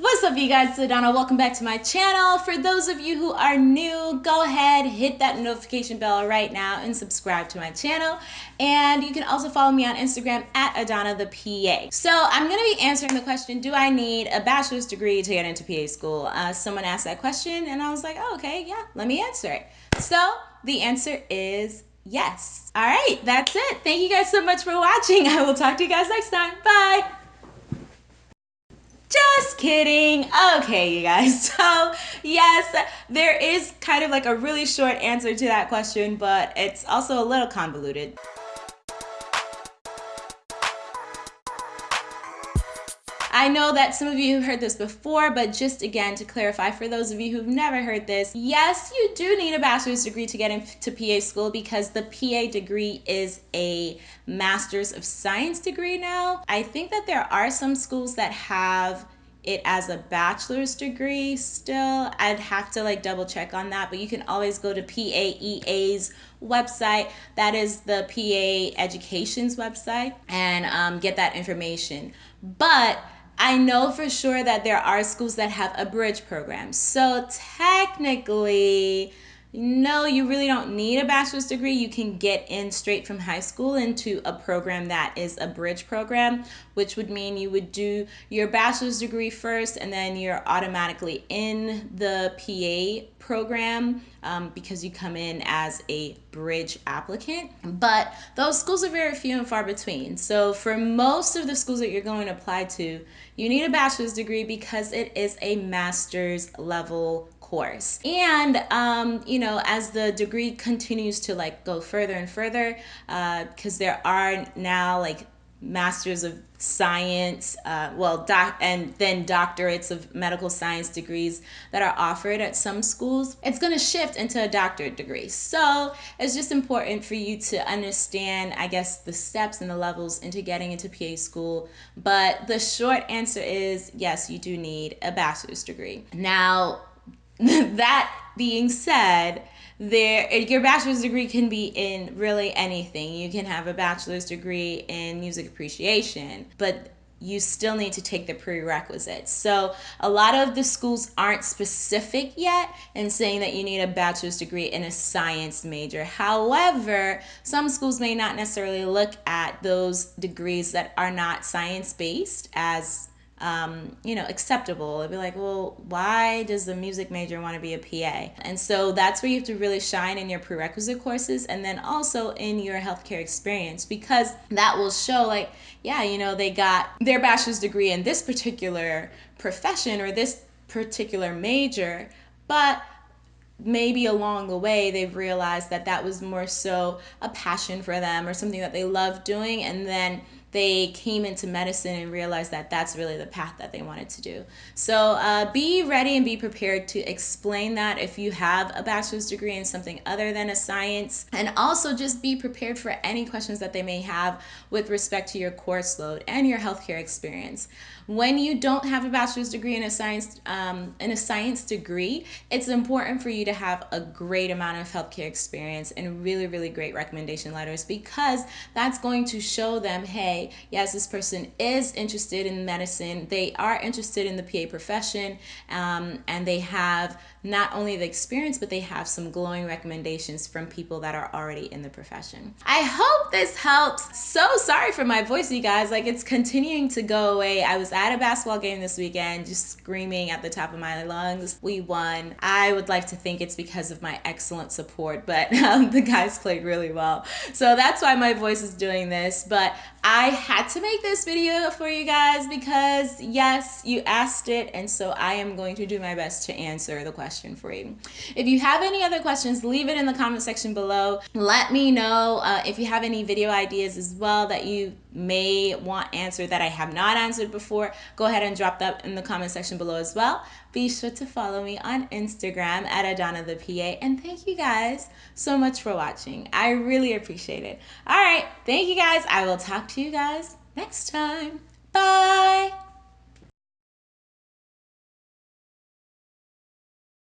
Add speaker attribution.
Speaker 1: What's up you guys, it's Adana. Welcome back to my channel. For those of you who are new, go ahead, hit that notification bell right now and subscribe to my channel. And you can also follow me on Instagram at Adana the PA. So I'm gonna be answering the question, do I need a bachelor's degree to get into PA school? Uh, someone asked that question and I was like, oh, okay, yeah, let me answer it. So the answer is yes. All right, that's it. Thank you guys so much for watching. I will talk to you guys next time. Bye. Kidding. Okay, you guys. So, yes, there is kind of like a really short answer to that question, but it's also a little convoluted. I know that some of you have heard this before, but just again to clarify for those of you who've never heard this, yes, you do need a bachelor's degree to get into PA school because the PA degree is a master's of science degree now. I think that there are some schools that have it as a bachelor's degree still. I'd have to like double check on that, but you can always go to PAEA's website. That is the PA Education's website and um, get that information. But I know for sure that there are schools that have a bridge program. So technically, no, you really don't need a bachelor's degree. You can get in straight from high school into a program that is a bridge program, which would mean you would do your bachelor's degree first and then you're automatically in the PA program um, because you come in as a bridge applicant. But those schools are very few and far between. So for most of the schools that you're going to apply to, you need a bachelor's degree because it is a master's level course. And, um, you know, as the degree continues to like go further and further, because uh, there are now like masters of science uh, well doc and then doctorates of medical science degrees that are offered at some schools it's going to shift into a doctorate degree. So it's just important for you to understand i guess the steps and the levels into getting into pa school. But the short answer is yes you do need a bachelor's degree. Now that being said, there eh, your bachelor's degree can be in really anything. You can have a bachelor's degree in music appreciation, but you still need to take the prerequisites. So a lot of the schools aren't specific yet in saying that you need a bachelor's degree in a science major. However, some schools may not necessarily look at those degrees that are not science based as um, you know, acceptable. It'd be like, well, why does the music major want to be a PA? And so that's where you have to really shine in your prerequisite courses and then also in your healthcare experience because that will show, like, yeah, you know, they got their bachelor's degree in this particular profession or this particular major, but maybe along the way they've realized that that was more so a passion for them or something that they love doing and then they came into medicine and realized that that's really the path that they wanted to do. So uh, be ready and be prepared to explain that if you have a bachelor's degree in something other than a science. And also just be prepared for any questions that they may have with respect to your course load and your healthcare experience. When you don't have a bachelor's degree in a science um, in a science degree, it's important for you to have a great amount of healthcare experience and really, really great recommendation letters because that's going to show them, hey, yes, this person is interested in medicine, they are interested in the PA profession, um, and they have not only the experience, but they have some glowing recommendations from people that are already in the profession. I hope this helps. So sorry for my voice, you guys. Like it's continuing to go away. I was at a basketball game this weekend, just screaming at the top of my lungs. We won. I would like to think it's because of my excellent support, but um, the guys played really well. So that's why my voice is doing this. But I had to make this video for you guys because yes, you asked it. And so I am going to do my best to answer the question for you. If you have any other questions, leave it in the comment section below. Let me know uh, if you have any video ideas as well that you may want answered that I have not answered before. Go ahead and drop that in the comment section below as well. Be sure to follow me on Instagram at Adana the PA. And thank you guys so much for watching. I really appreciate it. All right. Thank you guys. I will talk to you guys next time. Bye.